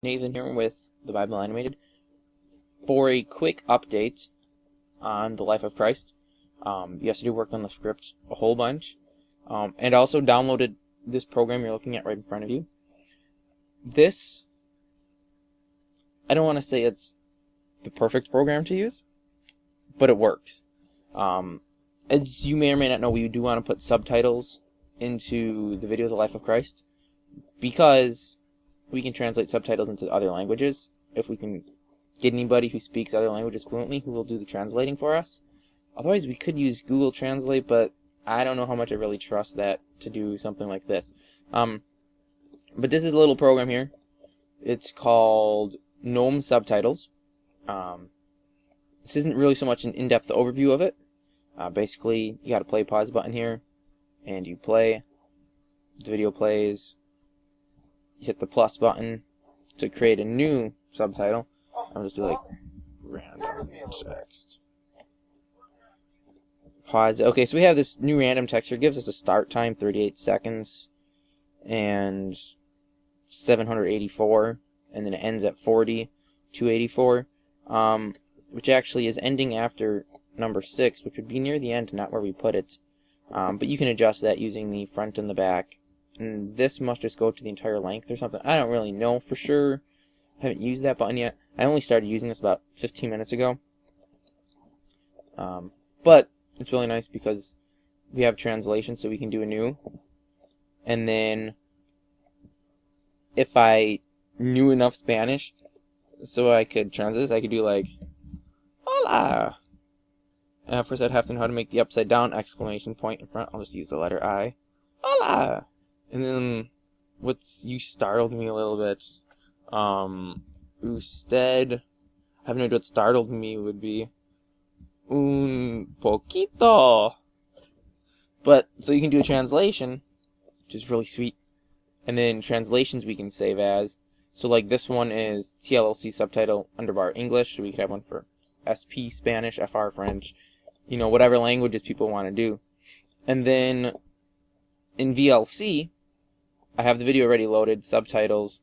Nathan here with the Bible Animated for a quick update on the life of Christ. Um, yesterday worked on the script a whole bunch, um, and also downloaded this program you're looking at right in front of you. This, I don't want to say it's the perfect program to use, but it works. Um, as you may or may not know, we do want to put subtitles into the video of The Life of Christ because we can translate subtitles into other languages if we can get anybody who speaks other languages fluently who will do the translating for us. Otherwise, we could use Google Translate, but I don't know how much I really trust that to do something like this. Um, but this is a little program here. It's called GNOME Subtitles. Um, this isn't really so much an in-depth overview of it. Uh, basically, you got to play pause button here, and you play. The video plays hit the plus button to create a new subtitle. I'll just do like random text. Pause. Okay, so we have this new random text here. It gives us a start time, 38 seconds, and 784, and then it ends at 40, 284, um, which actually is ending after number 6, which would be near the end, not where we put it. Um, but you can adjust that using the front and the back and this must just go to the entire length or something. I don't really know for sure. I haven't used that button yet. I only started using this about 15 minutes ago. Um, but it's really nice because we have translation so we can do a new. And then if I knew enough Spanish so I could translate this, I could do like, hola. And first I'd have to know how to make the upside down exclamation point in front. I'll just use the letter I. Hola. And then what's you startled me a little bit. Um usted I have no idea what startled me would be. Un poquito. But so you can do a translation, which is really sweet. And then translations we can save as. So like this one is TLLC subtitle underbar English, so we could have one for SP Spanish, FR French, you know, whatever languages people want to do. And then in VLC, I have the video already loaded, subtitles,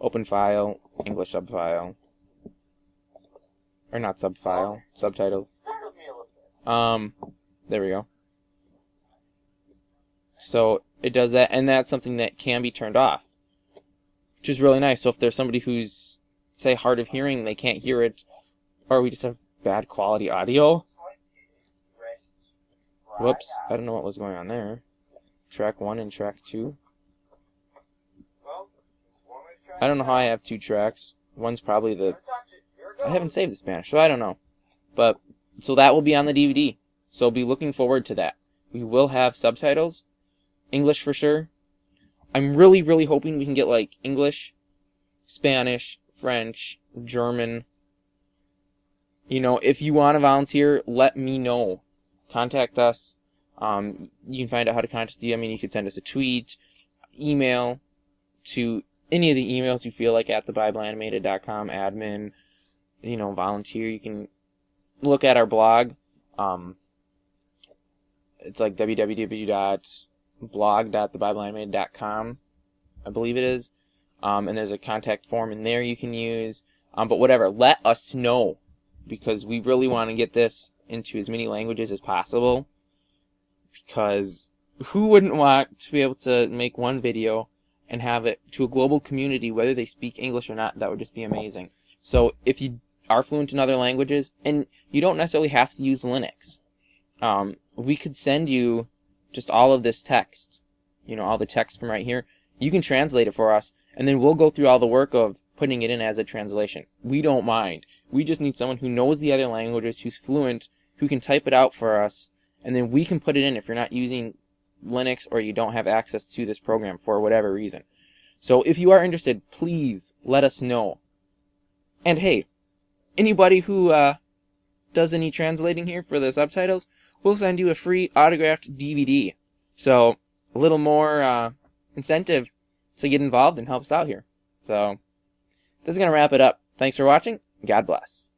open file, English subfile. Or not subfile, subtitle. Um, there we go. So it does that, and that's something that can be turned off, which is really nice. So if there's somebody who's, say, hard of hearing, they can't hear it, or we just have bad quality audio. Whoops, I don't know what was going on there. Track 1 and track 2. I don't know how I have two tracks. One's probably the... I haven't saved the Spanish, so I don't know. But, so that will be on the DVD. So be looking forward to that. We will have subtitles. English for sure. I'm really, really hoping we can get like English, Spanish, French, German. You know, if you want to volunteer, let me know. Contact us. Um, you can find out how to contact you. I mean, you could send us a tweet, email to any of the emails you feel like at thebibleanimated.com admin, you know, volunteer. You can look at our blog. Um, it's like www.blog.thebibleanimated.com, I believe it is. Um, and there's a contact form in there you can use. Um, but whatever, let us know because we really want to get this into as many languages as possible. Because who wouldn't want to be able to make one video and have it to a global community, whether they speak English or not, that would just be amazing. So if you are fluent in other languages, and you don't necessarily have to use Linux, um, we could send you just all of this text, you know, all the text from right here. You can translate it for us, and then we'll go through all the work of putting it in as a translation. We don't mind. We just need someone who knows the other languages, who's fluent, who can type it out for us, and then we can put it in if you're not using Linux or you don't have access to this program for whatever reason. So if you are interested, please let us know. And hey, anybody who uh, does any translating here for the subtitles, we'll send you a free autographed DVD. So a little more uh, incentive to get involved and help us out here. So this is going to wrap it up. Thanks for watching. God bless.